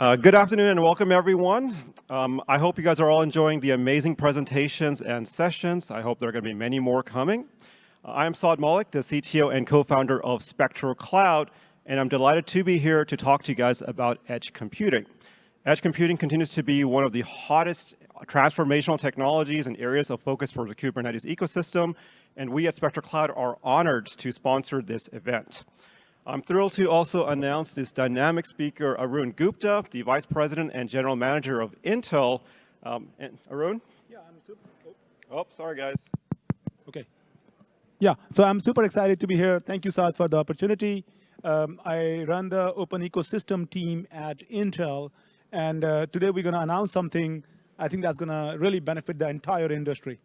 Uh, good afternoon and welcome everyone. Um, I hope you guys are all enjoying the amazing presentations and sessions. I hope there are going to be many more coming. Uh, I am Saad Malik, the CTO and co-founder of Spectro Cloud, and I'm delighted to be here to talk to you guys about edge computing. Edge computing continues to be one of the hottest transformational technologies and areas of focus for the Kubernetes ecosystem, and we at Spectro Cloud are honored to sponsor this event. I'm thrilled to also announce this dynamic speaker, Arun Gupta, the Vice President and General Manager of Intel. Um, and Arun? Yeah, I'm super. Oh. oh, sorry guys. Okay. Yeah, so I'm super excited to be here. Thank you, Saad, for the opportunity. Um, I run the open ecosystem team at Intel, and uh, today we're going to announce something I think that's going to really benefit the entire industry.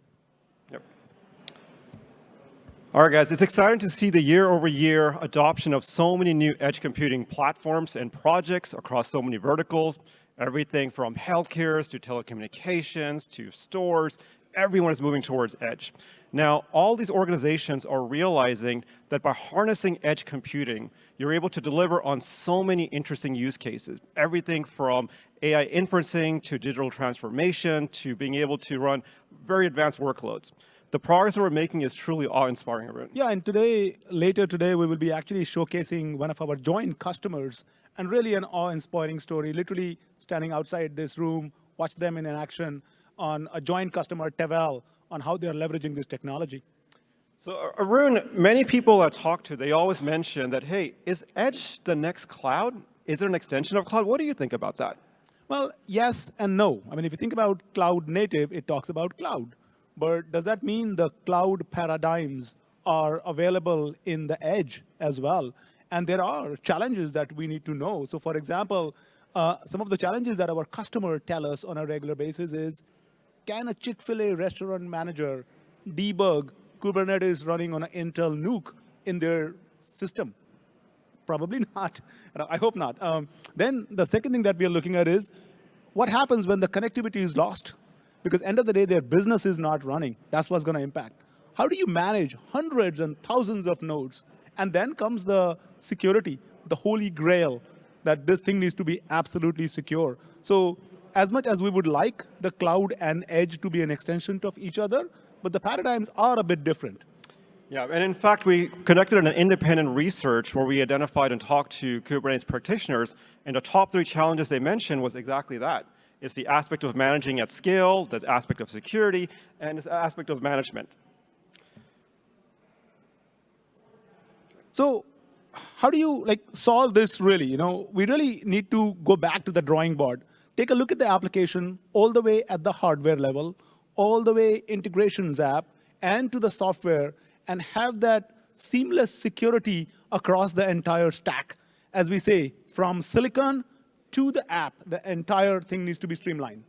All right, guys, it's exciting to see the year-over-year -year adoption of so many new edge computing platforms and projects across so many verticals, everything from healthcare to telecommunications to stores, everyone is moving towards edge. Now, all these organizations are realizing that by harnessing edge computing, you're able to deliver on so many interesting use cases. Everything from AI inferencing to digital transformation to being able to run very advanced workloads the progress that we're making is truly awe-inspiring. Arun. Yeah, and today, later today, we will be actually showcasing one of our joint customers and really an awe-inspiring story, literally standing outside this room, watch them in action on a joint customer, Tevel, on how they're leveraging this technology. So Arun, many people I talk to, they always mention that, hey, is Edge the next cloud? Is it an extension of cloud? What do you think about that? Well, yes and no. I mean, if you think about cloud native, it talks about cloud. But does that mean the cloud paradigms are available in the edge as well? And there are challenges that we need to know. So for example, uh, some of the challenges that our customer tell us on a regular basis is, can a Chick-fil-A restaurant manager debug Kubernetes running on an Intel NUC in their system? Probably not. I hope not. Um, then the second thing that we are looking at is, what happens when the connectivity is lost? Because end of the day, their business is not running. That's what's going to impact. How do you manage hundreds and thousands of nodes? And then comes the security, the holy grail, that this thing needs to be absolutely secure. So as much as we would like the cloud and edge to be an extension of each other, but the paradigms are a bit different. Yeah, and in fact, we conducted an independent research where we identified and talked to Kubernetes practitioners, and the top three challenges they mentioned was exactly that. It's the aspect of managing at scale, the aspect of security, and the aspect of management. So how do you like solve this really? You know, we really need to go back to the drawing board. Take a look at the application all the way at the hardware level, all the way integrations app, and to the software, and have that seamless security across the entire stack. As we say, from silicon to the app, the entire thing needs to be streamlined.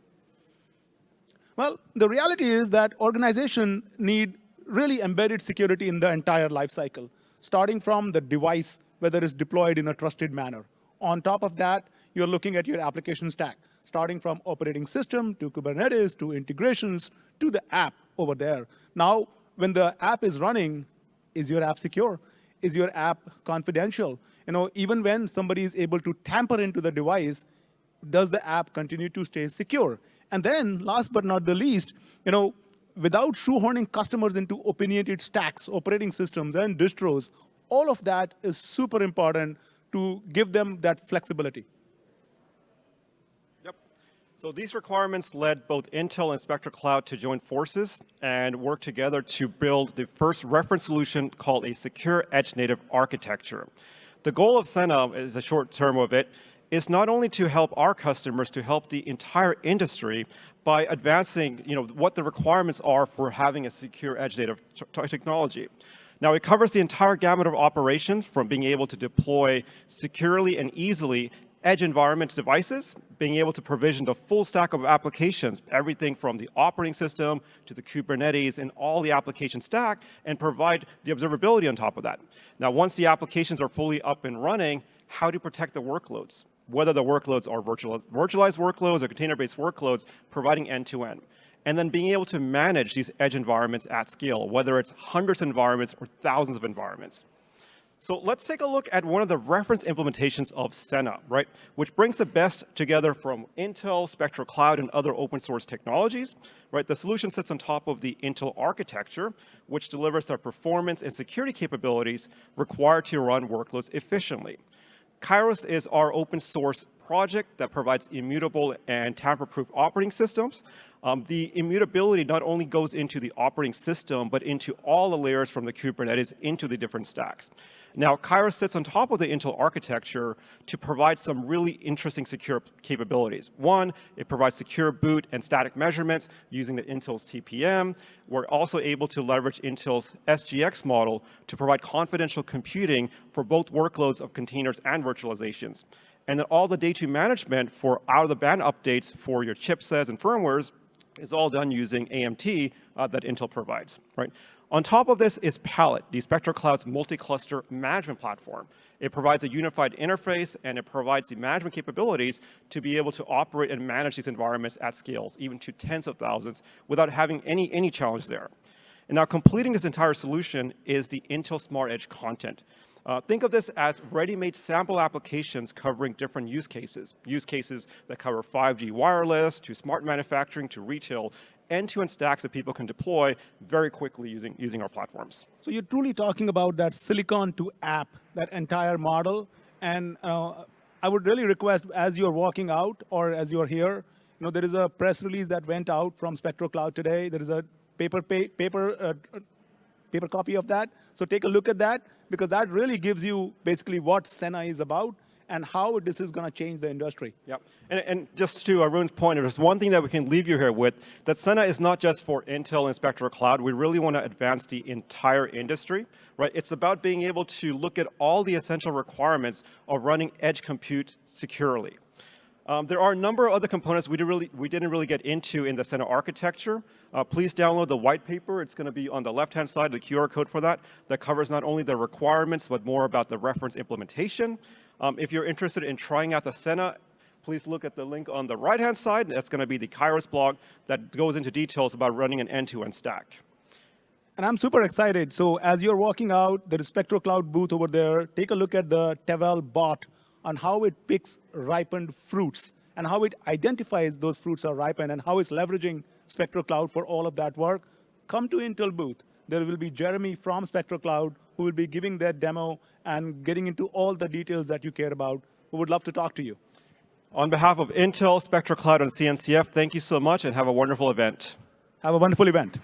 Well, the reality is that organizations need really embedded security in the entire lifecycle, starting from the device, whether it's deployed in a trusted manner. On top of that, you're looking at your application stack, starting from operating system to Kubernetes to integrations to the app over there. Now, when the app is running, is your app secure? Is your app confidential? You know, even when somebody is able to tamper into the device, does the app continue to stay secure? And then, last but not the least, you know, without shoehorning customers into opinionated stacks, operating systems, and distros, all of that is super important to give them that flexibility. Yep. So these requirements led both Intel and Spectro Cloud to join forces and work together to build the first reference solution called a secure edge native architecture. The goal of Sena, is the short term of it, is not only to help our customers, to help the entire industry by advancing you know, what the requirements are for having a secure edge data technology. Now, it covers the entire gamut of operations from being able to deploy securely and easily edge environment devices, being able to provision the full stack of applications, everything from the operating system to the Kubernetes and all the application stack, and provide the observability on top of that. Now, once the applications are fully up and running, how to protect the workloads, whether the workloads are virtualized, virtualized workloads or container-based workloads, providing end-to-end. -end. And then being able to manage these edge environments at scale, whether it's hundreds of environments or thousands of environments. So let's take a look at one of the reference implementations of Senna, right? Which brings the best together from Intel, Spectro Cloud, and other open source technologies, right? The solution sits on top of the Intel architecture, which delivers the performance and security capabilities required to run workloads efficiently. Kairos is our open source project that provides immutable and tamper-proof operating systems. Um, the immutability not only goes into the operating system, but into all the layers from the Kubernetes into the different stacks. Now, Kairos sits on top of the Intel architecture to provide some really interesting secure capabilities. One, it provides secure boot and static measurements using the Intel's TPM. We're also able to leverage Intel's SGX model to provide confidential computing for both workloads of containers and virtualizations. And then all the day two management for out-of-the-band updates for your chipsets and firmwares is all done using AMT uh, that Intel provides, right? On top of this is Palette, the Spectro Cloud's multi-cluster management platform. It provides a unified interface and it provides the management capabilities to be able to operate and manage these environments at scales, even to tens of thousands, without having any, any challenge there. And now completing this entire solution is the Intel Smart Edge content. Uh, think of this as ready-made sample applications covering different use cases. Use cases that cover 5G wireless, to smart manufacturing, to retail, end-to-end stacks that people can deploy very quickly using, using our platforms. So you're truly talking about that silicon to app, that entire model. And uh, I would really request as you're walking out or as you're here, you know, there is a press release that went out from Spectro Cloud today. There is a paper, paper uh, paper copy of that. So take a look at that because that really gives you basically what Senna is about and how this is going to change the industry. Yep. And, and just to Arun's point, there's one thing that we can leave you here with, that Senna is not just for Intel and Cloud. We really want to advance the entire industry, right? It's about being able to look at all the essential requirements of running edge compute securely. Um, there are a number of other components we, did really, we didn't really get into in the Senna architecture. Uh, please download the white paper. It's going to be on the left-hand side, the QR code for that, that covers not only the requirements, but more about the reference implementation. Um, if you're interested in trying out the Senna, please look at the link on the right-hand side. That's going to be the Kairos blog that goes into details about running an end-to-end -end stack. And I'm super excited. So as you're walking out, there is Spectro Cloud booth over there. Take a look at the Tevel bot on how it picks ripened fruits and how it identifies those fruits are ripened and how it's leveraging Spectro Cloud for all of that work, come to Intel booth. There will be Jeremy from Spectro Cloud who will be giving that demo and getting into all the details that you care about. We would love to talk to you. On behalf of Intel, Spectro Cloud, and CNCF, thank you so much and have a wonderful event. Have a wonderful event.